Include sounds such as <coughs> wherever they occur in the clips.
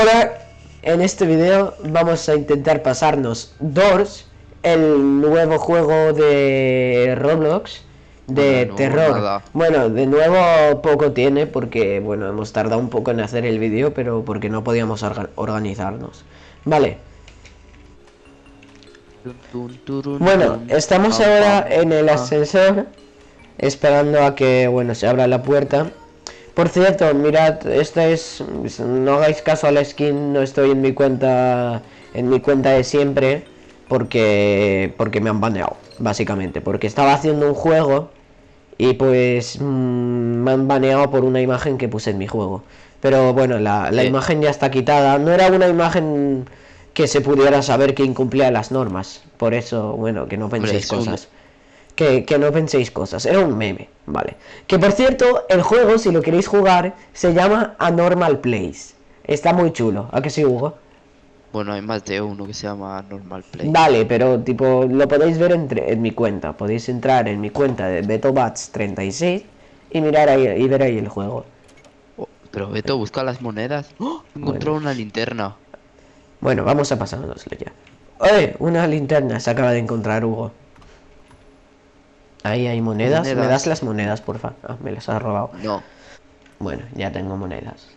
Hola, en este video vamos a intentar pasarnos Doors, el nuevo juego de Roblox de terror. nada. Bueno, de nuevo poco tiene porque, bueno, hemos tardado un poco en hacer el vídeo, pero porque no podíamos orga- organizarnos. Vale, bueno, estamos ahora en el ascensor esperando a que, bueno, se abra la puerta. Por cierto, mirad, esta es, no hagáis caso a la skin, no estoy en mi cuenta, en mi cuenta de siempre, porque, porque me han baneado, básicamente, porque estaba haciendo un juego y pues mm, me han baneado por una imagen que puse en mi juego. Pero bueno, la, la Sí. imagen ya está quitada, no era una imagen que se pudiera saber que incumplía las normas, por eso, bueno, que no penséis cosas. Que, que no penséis cosas, era un meme, vale. Que por cierto, el juego, si lo queréis jugar, se llama Anormal Place. Está muy chulo, ¿a que sí, Hugo? Bueno, hay más de uno que se llama Normal Play. Vale, pero tipo, lo podéis ver entre, en mi cuenta. Podéis entrar en mi cuenta de BetoBats36 y mirar ahí y ver ahí el juego. Oh, pero Beto, busca las monedas. ¡Oh! Encontró una linterna. Bueno, vamos a pasárnoslo ya. ¡Oye! Una linterna se acaba de encontrar Hugo. Ahí hay monedas. ¿Me das las monedas, porfa? Ah, me las has robado. No, Bueno, ya tengo monedas.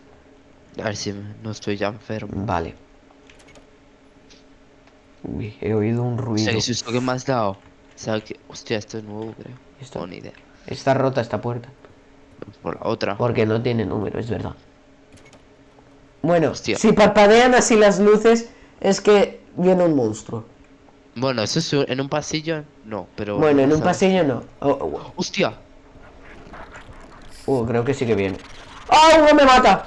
a ver si no estoy ya enfermo. Vale. Uy, he oído un O ruido. sea, ¿qué susto que me has dado? O sea, que... Hostia, esto es nuevo, creo. Esto- No, ni idea. Está rota esta puerta. Por la otra. Porque no tiene número, es verdad. Bueno, Hostia. si parpadean así las luces, es que viene un monstruo. Bueno, eso es en un pasillo. No, pero. Bueno, en un ¿sabes? pasillo no. Oh, oh, ¡Hostia! oh. Uh, creo que sí que viene. ¡Ah, Hugo me mata!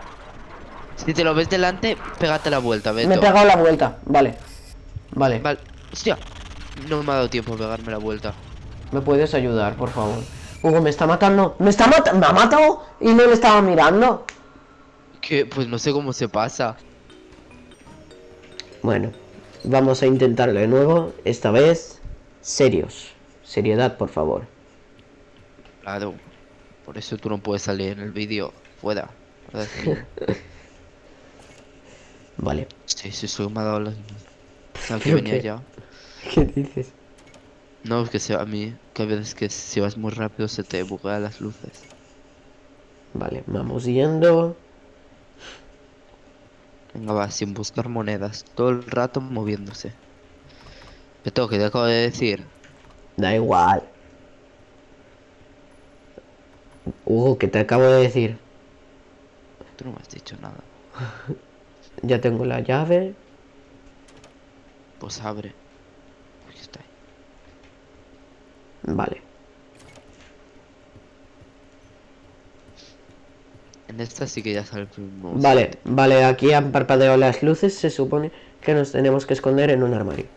Si te lo ves delante, pégate la vuelta, Beto. Me he pegado la vuelta. Vale. Vale. Vale. ¡Hostia! No me ha dado tiempo a pegarme la vuelta. ¿Me puedes ayudar, por favor? Hugo, me está matando. ¡Me está matando! ¡Me ha matado! Y no le estaba mirando. Que, pues no sé cómo se pasa. Bueno, vamos a intentarlo de nuevo. Esta vez, serios. Seriedad, por favor. Claro. Por eso tú no puedes salir en el vídeo. Fuera. <laughs> Vale. Sí, sí, eso me ha dado las... ¿Sabes que <laughs> ¿Pero venía qué? <laughs> ya? ¿Qué dices? No, es que se- a mí, que a veces que si vas muy rápido se te buguean las luces. Vale, vamos yendo. Venga, va, sin buscar monedas. Todo el rato moviéndose. Beto, que te acabo de decir. Da igual. Hugo, que te acabo de decir. Tú no me has dicho nada. <laughs> Ya tengo la llave. Pues abre. Aquí está. Vale. En esta sí que ya sale el. Vale, vale, aquí han parpadeado las luces. Se supone que nos tenemos que esconder en un armario.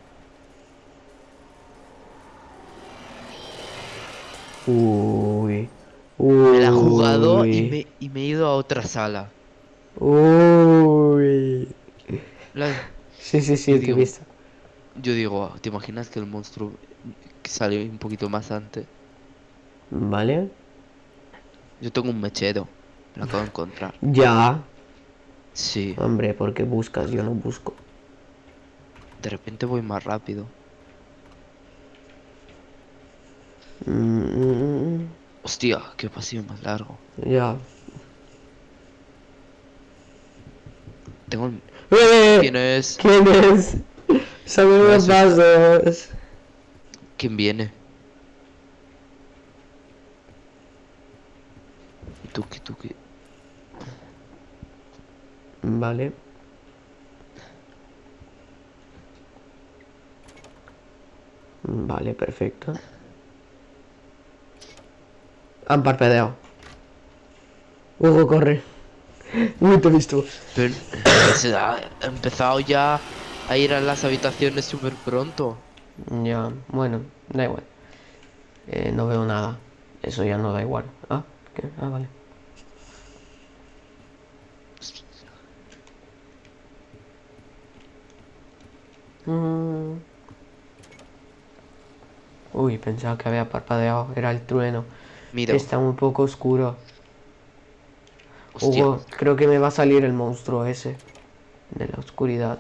Uy. Uy. Me la he jugado y me, y me he ido a otra sala. Uy. La- Sí, sí, sí, Yo digo-. Yo digo, ¿te imaginas que el monstruo salió un poquito más antes? Vale. Yo tengo un mechero. Lo acabo de encontrar. Ya. Sí, Hombre, ¿por qué buscas? Yo no busco. de repente voy más rápido. Mm, Hostia, qué pasillo más largo. ya. Tengo el... ¡Eh! ¿Quién es? ¿Quién es? Son unos vasos. ¿Quién viene? Tuki, tuki. Vale. Vale, perfecto. Han parpadeado. Hugo, corre. Uy, te he visto. Pero se ha empezado ya a ir a las habitaciones súper pronto. Ya, bueno, da igual. Eh, no veo nada. Eso ya no da igual. Ah, ¿qué? Ah, vale. Mm. Uy, pensaba que había parpadeado. Era el trueno. Mira, Está un poco oscuro. hostia, Hugo, creo que me va a salir el monstruo ese. De la oscuridad.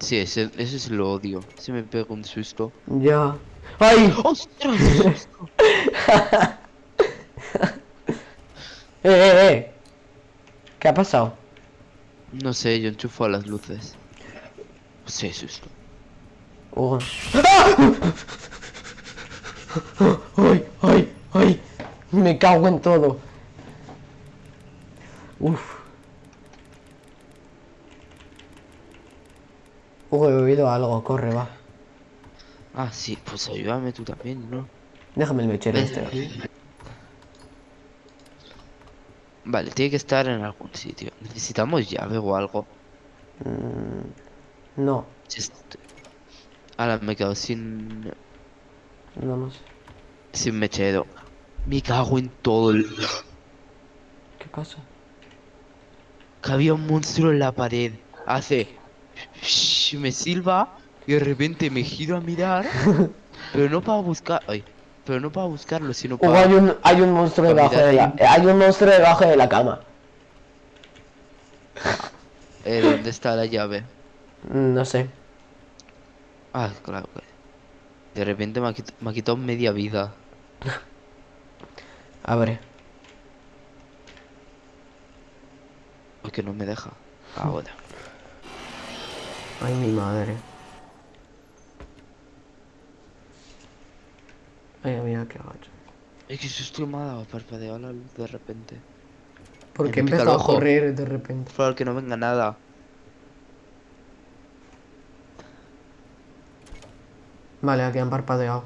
Sí, ese, ese es lo odio. Se me pega un susto. Ya. ¡Ay! ¡Ostras! <laughs> ¡Eh, eh, eh! ¿Qué ha pasado? no sé, yo enchufo a las luces. Sí, susto. Hugo. ¡Ay, ay, ay! Me cago en todo. Uf. Hugo, he oído algo. Corre, va. Ah, sí, pues ayúdame tú también, ¿no? Déjame el mechero este. Vale, tiene que estar en algún sitio. Necesitamos llave o algo. Mm, no, est- Ahora me quedo sin... no, no sé. Sin mechero. Me cago en todo el... ¿Qué pasa? Que había un monstruo en la pared. Hace... Me silba y de repente me giro a mirar. <laughs> pero no para buscar... Ay. Pero no para buscarlo, sino para... hay un, hay un monstruo debajo de la... Hay un monstruo debajo de la cama. Eh, ¿Dónde está la llave? Mm, No sé. Ah, claro. que- De repente me ha, quit- me ha quitado media vida. <laughs> Abre. Porque no me deja. Ahora. <laughs> Ay, mi madre. Ay, mira qué gacho. Es que susto me ha dado parpadear la luz de repente. Porque empezó a correr de repente. Por que no venga nada. Vale, aquí han parpadeado.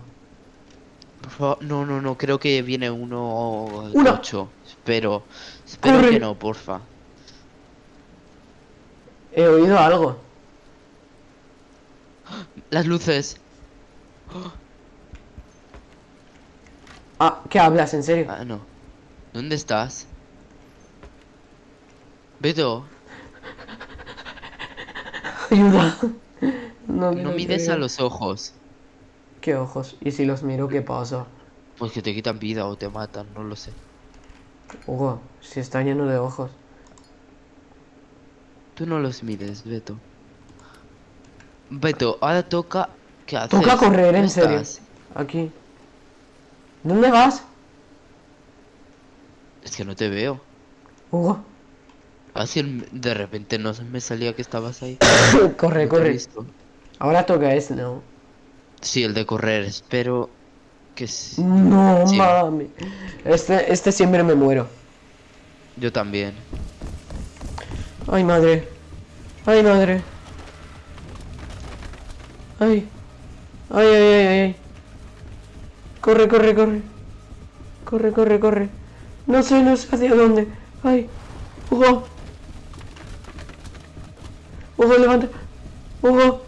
Por favor, no, no, no, creo que viene uno Una. 8. Espero. Espero Corre. que no, porfa. He oído algo. Las luces. Ah, ¿qué hablas? ¿En serio? Ah, no. ¿Dónde estás? Beto, <laughs> Ayuda. No, no mires a los ojos. ¿Qué ojos? ¿Y si los miro, qué pasa? Pues que te quitan vida o te matan, no lo sé. Hugo, si está lleno de ojos. Tú no los mires, Beto. Beto, ahora toca... ¿Qué haces? Toca correr, ¿Dónde en serio. estás? Aquí. ¿Dónde vas? Es que no te veo. Hugo. Así de repente no me salía que estabas ahí. <coughs> corre, No corre. Ahora toca este, ¿no? Sí, el de correr, espero que sí. No, Sí. mami. Este, este siempre me muero. Yo también. Ay, madre. Ay, madre. Ay. Ay, ay, ay, ay, ay. Corre, corre, corre. Corre, corre, corre. No sé, no sé hacia dónde. Ay. Hugo. Hugo, levanta. Hugo.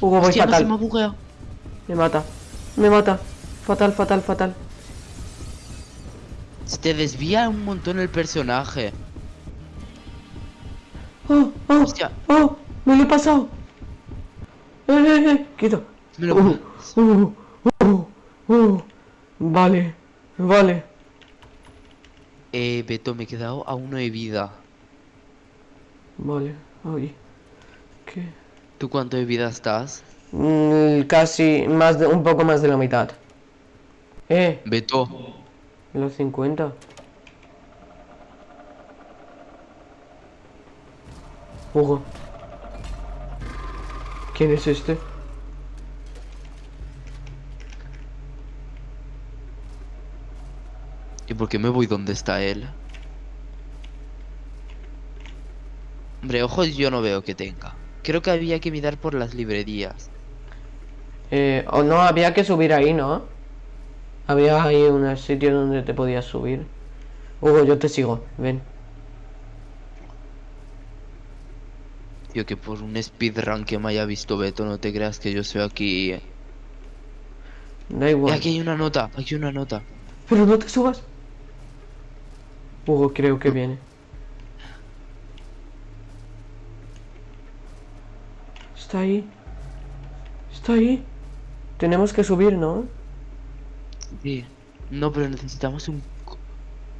Hugo, voy Hostia, no se fatal. me ha bugueado. Me mata. Me mata. Fatal, fatal, fatal. Se te desvía un montón el personaje. Oh, oh, Hostia. oh, me lo he pasado. Eh, eh, eh, quito. Me lo- Uh, uh, uh, uh. Vale, vale. Eh, Beto, me he quedado a uno de vida. Vale, ay. ¿Qué? ¿Tú cuánto de vida estás? Mm, casi más de, un poco más de la mitad. Eh, Beto. los 50. Hugo. ¿Quién es este? ¿Y por qué me voy donde está él? Hombre, ojos yo no veo que tenga. Creo que había que mirar por las librerías. Eh, o no, había que subir ahí, ¿no? Había ahí un sitio donde te podías subir. Hugo, yo te sigo, ven. Yo que por un speedrun que me haya visto Beto, no te creas que yo soy aquí. eh. Da igual. aquí hay una nota, aquí hay una nota. Pero no te subas. Hugo, creo que viene. Está ahí. Está ahí. Tenemos que subir, ¿no? Sí. No, pero necesitamos un...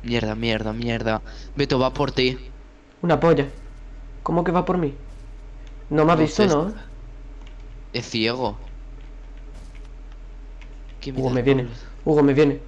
Mierda, mierda, mierda. Beto va por ti. Una polla. ¿Cómo que va por mí? No me ha visto, ¿no? Es ciego. Hugo me viene. Hugo me viene.